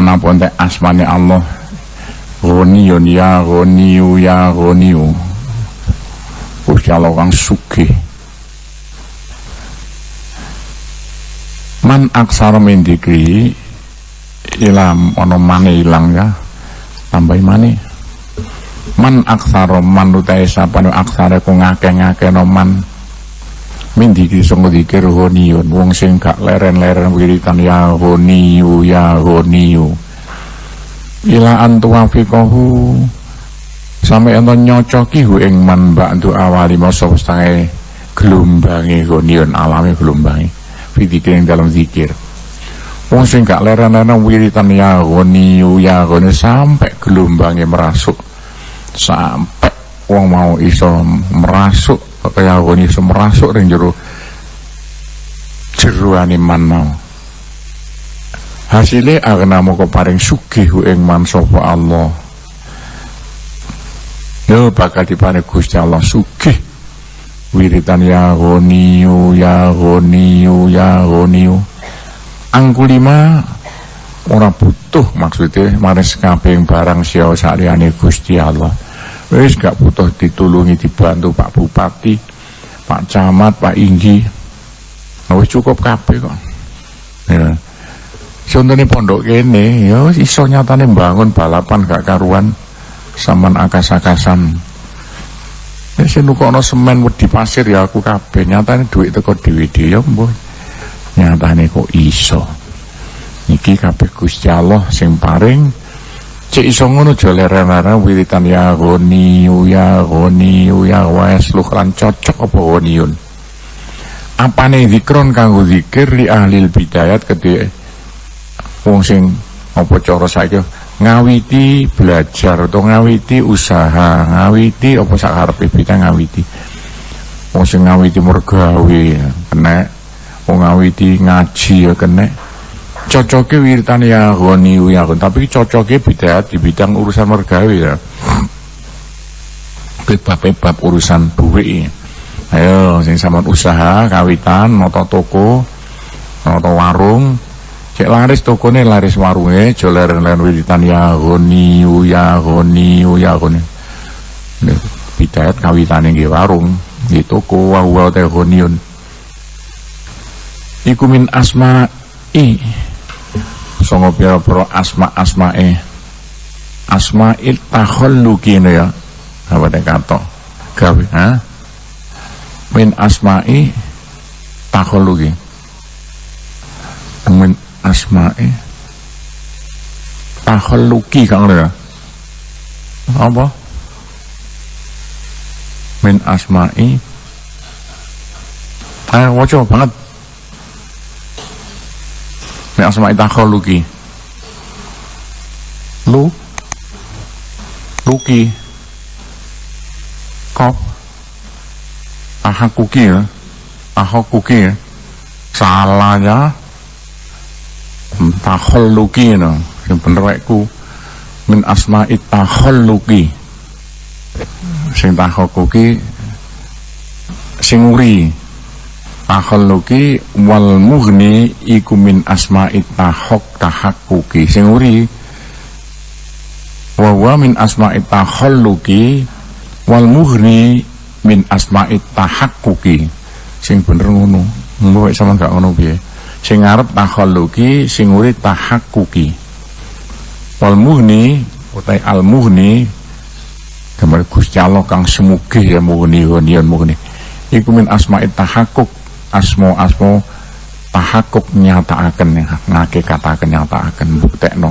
ana ponte asmane Allah Ghaniyun ya ghaniyu ya ghaniyu Gusti Allah kang sugih. Man aksara min dikri ilam ana mane ilang ya tambahi mane. Man aksara man utahe sapane aksara ku ngake-ngake no man min dikri sing dikir ghaniyun wong sing gak leren-leren wiritan ya ghaniyu ya ghaniyu ila antuwa fikohu sampai ento nyocoki hu ing man ba'du awali masa setengah gelombangi gonion alami gelombangi fitikir yang dalam zikir wong sing gak leren-leren wiritan ya goni ya goni sampai gelombangi merasuk. Sampai wong mau iso merasuk kaya goni iso merasuk ring jero jeruani man mau hasilnya agna moko paring sugih ing man sapa Allah. Yo bakal diparing Gusti Allah sugih. Wiritan ya goniyu ya goniyu ya goniyu angkulima ora butuh maksudnya maring sekabeh barang sia saliyane Gusti Allah wis gak butuh ditulungi dibantu Pak Bupati Pak Camat Pak Inggi. Wis cukup kabeh kok. Ya. Contohnya pondok kene ya iso nyatane bangun balapan gak karuan saman akas-akasan. Ya sing nukono semen wedi pasir ya aku kabeh nyatane duit teko dhewe-dhewe ya mbuh. Nyatane kok iso. Iki kabeh Gusti Allah sing paring cek iso ngono aja wiritan ya goni ya goni ya wes lu kan cocok apa goniun apane zikron kanggo zikir li ahli bidayat ketika wong sing apa cara saiki? Ngawiti belajar atau ngawiti usaha ngawiti apa sakarepe kita ngawiti. Wong sing ngawiti mergawe kena wong ngawiti ngaji ya kena cocoknya wiritan ya goni ya tapi cocoknya beda di bidang urusan mergawe ya. Bab-bab urusan duit ayo sing sama usaha kawitan noto toko noto warung. Cek laris tokone laris warunge aja leren-leren wiritan ya goni ya goni ya goni. Bidayat kawitane nggih warung nggih toko wa wa te goniun iku min asma'i songo pira-pira asma-asmae. Asma'il takhalluqi ya. Apa nek kato gawe ha? Min asma'i takhalluqi min asma'i takhalluqi kang ya apa? Min asma'i ayo waca banget min asma'i takhalluqi lu? Luki. Kop ahakuki ya? Ahakuki ya? Salahnya takhalluqi no? Sing bener ku min asma'i takhalluqi sing takhalluqi sing uri takhalluqi wal mughni iku min asma'i tahok tahakkuki. Sing uri wa wa min asma'i takhalluqi wal mughni min asma'i tahakkuki. Sing bener ngono. Mbok sama gak ngono piye? Sing ngarep takhalluqi sing uri tahakkuki. Wal mughni utai al mughni gambar Gusti kang semugih ya mughni ghaniyan mughni. Iku min asma'i tahakkuk asmo asmo tahakkuk nyataaken ngake kataken nyataaken buktekno.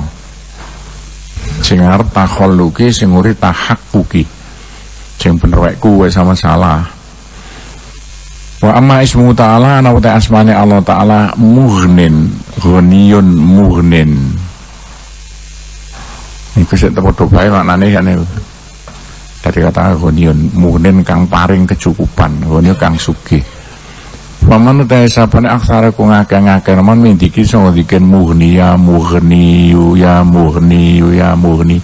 Sing ngarep takhalluqi sing uri tahakkuki. Sing bener kuwe sama salah. Wa amma ismu ta'ala ana wa asmane Allah ta'ala mughnin ghaniyun mughnin. Iku sik padha bae maknane kene dari kata ghaniyun mughnin kang paring kecukupan ghaniyun kang sugih Paman utai sapane aksara ku ngake-ngake naman mintiki sing diken mughni ya mughni ya mughni ya mughni.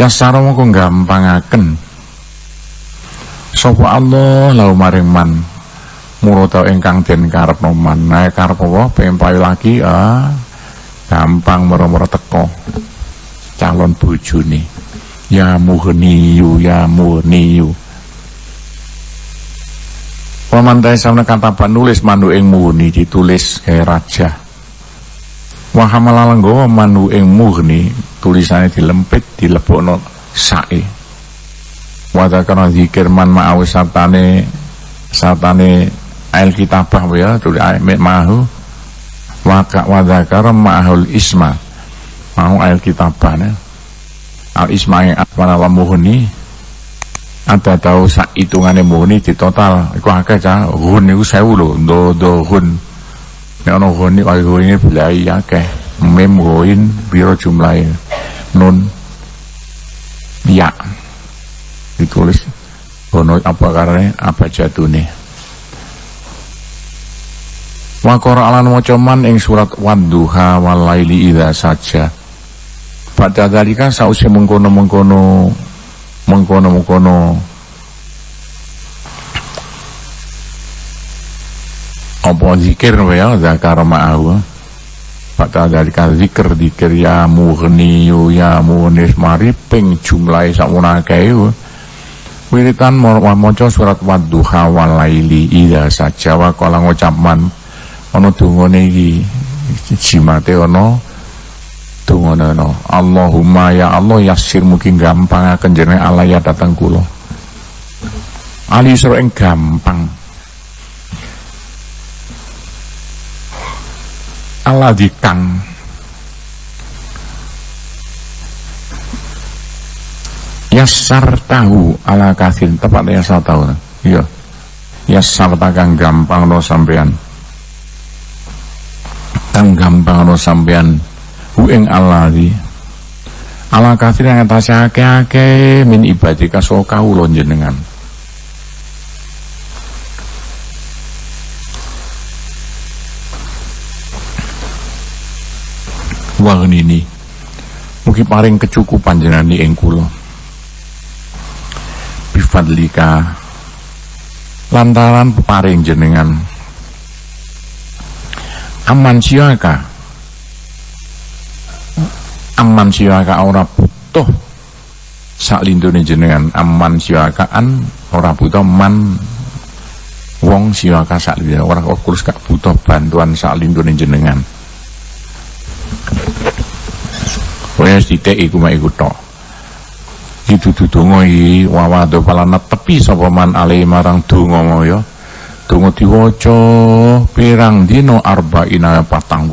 Ya sarana kok gampangaken Sopo Allah lau maring man. Murata ingkang den karepno man. Nah karep apa? Pengen lagi ah gampang moro-moro teko. Calon bojone. Ya muhniyu ya muhniyu Pamantai sama kata nulis mandu ing muhni ditulis kayak raja. Wahamalala mandu ing muhni tulisannya dilempit dilebokno sae. Wadakana zikir man ma'awi satane satane ail kitabah ya tulis ayat mahu. Waka wadakara ma'ahul isma. Mau ail kitabah al isma yang mana muhni ada tahu sak hitungane muni di total? Iku akeh cah hun iku 1000 lho do do hun. Nek ana hun iki kaya ini belai akeh. Mem goin biro jumlahe? Nun. Ya. Ditulis. Ono apa karane apa jatune Wa alan wacaman ing surat Wadduha walaili idza saja. Pada dalika sausi mengkono-mengkono mengkono-mengkono. Apa zikir ya? Zakar ma'ahu pada dari zikir zikir ya mughniyu ya munis mari ping jumlahe sakmono akeh wiritan maca surat wadduha walaili ida saja wa kala ngucapman ana dungane iki jimate ana Dungono Allahumma ya Allah yasir mungkin gampang akan jenenge Allah ya datang kulo Ali yang gampang. Allah dikang. Yasar tahu ala kasir tepat yasar tahu. Iya. Yasar takang gampang no sampean. Kang gampang no sampean hu ing di ala kafir yang atase akeh-akeh min ibadika so kawula jenengan ini mungkin paling kecukupan jenani ing kula. Bifadlika lantaran paring jenengan. Aman siaka aman siwaka ora butuh. Sak lindune jenengan aman siwakaan ora butuh man. Wong siwaka sak lindune ora kurus gak butuh bantuan sak lindune jenengan. Wis titik iku mek iku tok. Itu donga iki wawado palana tepi sapa man marang donga ya. Donga diwaca pirang arba'ina patang